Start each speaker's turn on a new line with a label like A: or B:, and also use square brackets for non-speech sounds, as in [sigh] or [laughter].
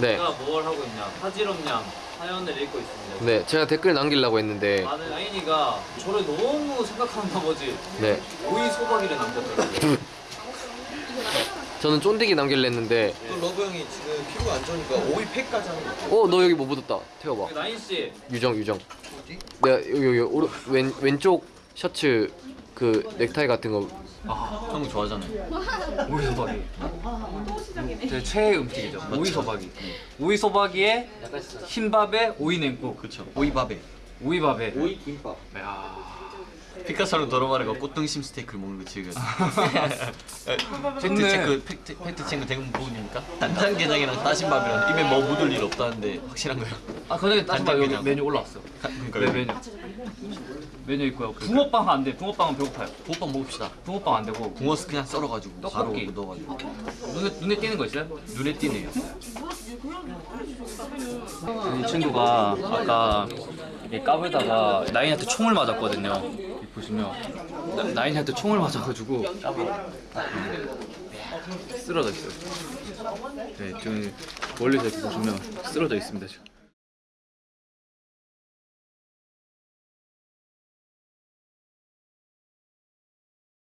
A: 네.
B: 제가 뭘 하고 있냐 하지럼냥 사연을 읽고 있습니다
A: 네, 제가 댓글 남기려고 했는데
B: 나는 아인이가 저를 너무 생각하는 나머지
A: 네,
B: 오이 소박이를 남겼더라고요 [laughs]
A: 저는 쫀디기 남기려 했는데
C: 또 러브 형이 지금 피부가 안 좋으니까 오이 팩까지 하는 거.
A: 어, 너 여기 뭐 묻었다. 태워봐.
B: 나인씨
A: 유정, 유정.
C: 어디?
A: 내가 여기 여기 오른 왼 왼쪽 셔츠 그 넥타이 같은 거
B: 형 좋아하잖아요 [laughs] 오이 소박이 제 최애 음식이죠 오이 소박이 오이 소박이에 흰밥에 오이 냉국 그쵸
C: 오이밥에.
B: 오이밥에
C: 오이 김밥.
B: 야
C: 피카소는 도로마르가 꽃등심 스테이크를 먹는 거 지금. [laughs] 팩트. 체크 팩트, 팩트 체크 대금 부분입니까? 단장게장이랑 따신밥이랑 입에 뭐 묻을 일 없다는데 확실한 거야?
B: 아, 그전에 다시 봐 여기. 메뉴 올라왔어.
C: 그러니까
B: 네 메뉴. 메뉴 있고요. 붕어빵 안 돼. 붕어빵은 배고파요.
C: 붕어빵 먹읍시다.
B: 붕어빵 안 되고
C: 붕어 그냥 썰어가지고
B: 떡볶이.
C: 바로 넣어가지고
B: 눈에 눈에 띄는 거 있어요?
C: 눈에 띄네요.
B: 이 친구가 아까 이 까불다가 나인한테 총을 맞았거든요. 여기 보시면 나- 나인한테 총을 맞아가지고 쓰러져 있어요. 네, 지금 멀리서 이렇게 보시면 쓰러져 있습니다. 지금.